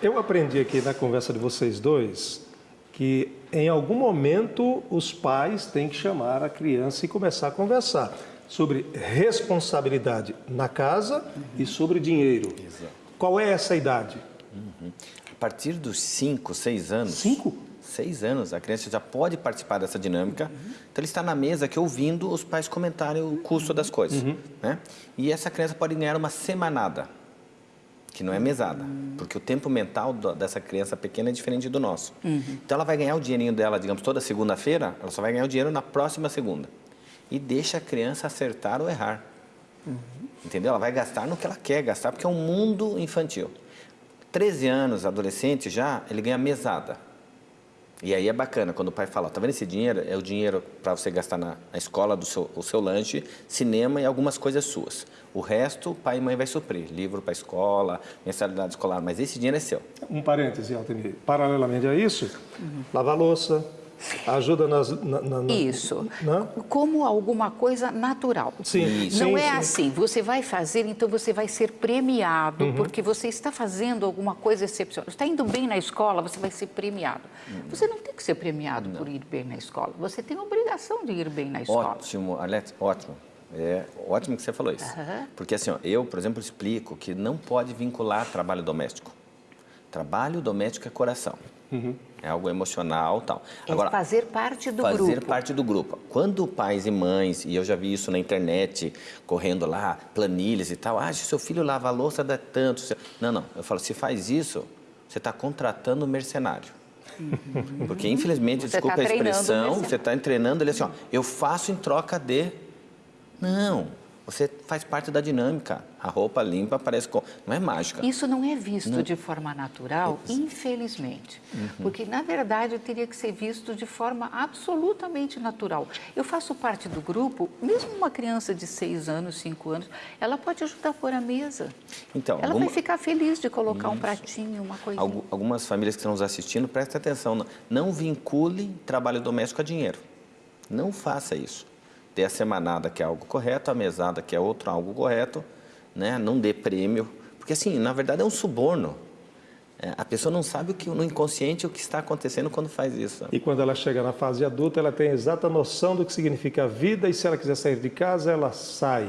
Eu aprendi aqui na conversa de vocês dois que em algum momento os pais têm que chamar a criança e começar a conversar sobre responsabilidade na casa uhum. e sobre dinheiro. Exato. Qual é essa idade? Uhum. A partir dos 5, 6 anos. 5? Seis anos, a criança já pode participar dessa dinâmica. Uhum. Então, ele está na mesa aqui ouvindo os pais comentarem o custo das coisas. Uhum. Né? E essa criança pode ganhar uma semanada, que não é mesada, porque o tempo mental dessa criança pequena é diferente do nosso. Uhum. Então, ela vai ganhar o dinheirinho dela, digamos, toda segunda-feira, ela só vai ganhar o dinheiro na próxima segunda. E deixa a criança acertar ou errar. Uhum. Entendeu? Ela vai gastar no que ela quer gastar, porque é um mundo infantil. 13 anos, adolescente já, ele ganha mesada. E aí é bacana quando o pai fala, tá vendo esse dinheiro? É o dinheiro para você gastar na, na, escola, do seu, o seu lanche, cinema e algumas coisas suas. O resto, pai e mãe vai suprir. Livro para a escola, mensalidade escolar, mas esse dinheiro é seu. Um parêntese, Altemir. Paralelamente a isso, uhum. lavar louça, Ajuda nas, na, na, na, Isso. Na? Como alguma coisa natural. Sim. Não sim, é sim. assim. Você vai fazer, então você vai ser premiado uhum. porque você está fazendo alguma coisa excepcional. Está indo bem na escola, você vai ser premiado. Uhum. Você não tem que ser premiado não. por ir bem na escola. Você tem a obrigação de ir bem na escola. Ótimo, Alex, ótimo. É ótimo que você falou isso. Uhum. Porque assim, ó, eu, por exemplo, explico que não pode vincular trabalho doméstico. Trabalho doméstico é coração. Uhum. É algo emocional tal. É Agora, fazer parte do fazer grupo. Fazer parte do grupo. Quando pais e mães, e eu já vi isso na internet, correndo lá, planilhas e tal, ah, se seu filho lava a louça dá tanto. Não, não. Eu falo, se faz isso, você está contratando um mercenário. Uhum. Porque, infelizmente, você desculpa tá a expressão, você está treinando ele assim, ó, eu faço em troca de... Não, você faz parte da dinâmica. A roupa limpa parece... Com... Não é mágica. Isso não é visto não. de forma natural, é. infelizmente. Uhum. Porque, na verdade, teria que ser visto de forma absolutamente natural. Eu faço parte do grupo, mesmo uma criança de 6 anos, 5 anos, ela pode ajudar a pôr a mesa. Então, ela alguma... vai ficar feliz de colocar Isso. um pratinho, uma coisinha. Algu algumas famílias que estão nos assistindo, prestem atenção. Não, não vincule trabalho doméstico a dinheiro. Não faça isso ter a semanada, que é algo correto, a mesada, que é outro algo correto, né? não dê prêmio, porque assim, na verdade é um suborno. É, a pessoa não sabe o que no inconsciente o que está acontecendo quando faz isso. E quando ela chega na fase adulta, ela tem a exata noção do que significa a vida e se ela quiser sair de casa, ela sai.